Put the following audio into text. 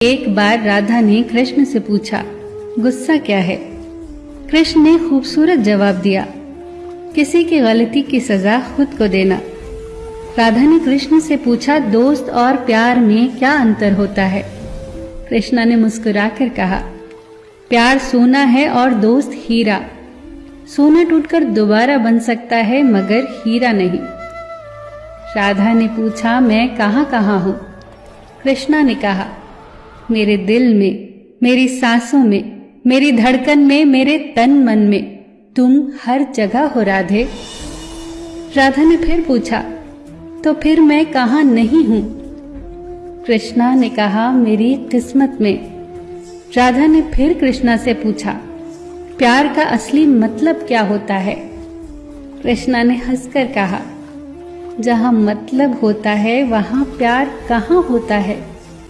एक बार राधा ने कृष्ण से पूछा, गुस्सा क्या है? कृष्ण ने खूबसूरत जवाब दिया, किसी की गलती की सजा खुद को देना। राधा ने कृष्ण से पूछा, दोस्त और प्यार में क्या अंतर होता है? कृष्णा ने मुस्कुराकर कहा, प्यार सोना है और दोस्त हीरा। सोना टूटकर दोबारा बन सकता है, मगर हीरा नहीं। राधा ने पूछा, मैं कहाँ कहाँ हूँ? कृष्णा ने कहा मेरे दिल में, मेरी सांसों में, मेरी धड़कन में, मेरे तन मन में। तुम हर जगह हो, राधे। राधा ने फिर पूछा तो फिर मैं कहा नहीं हूँ? कृष्णा ने कहा, मेरी किस्मत में। राधा ने फिर कृष्णा से पूछा, प्यार का असली मतलब क्या होता है? कृष्णा ने हंसकर कहा, जहाँ मतलब होता है, वहाँ प्यार कहाँ होता है?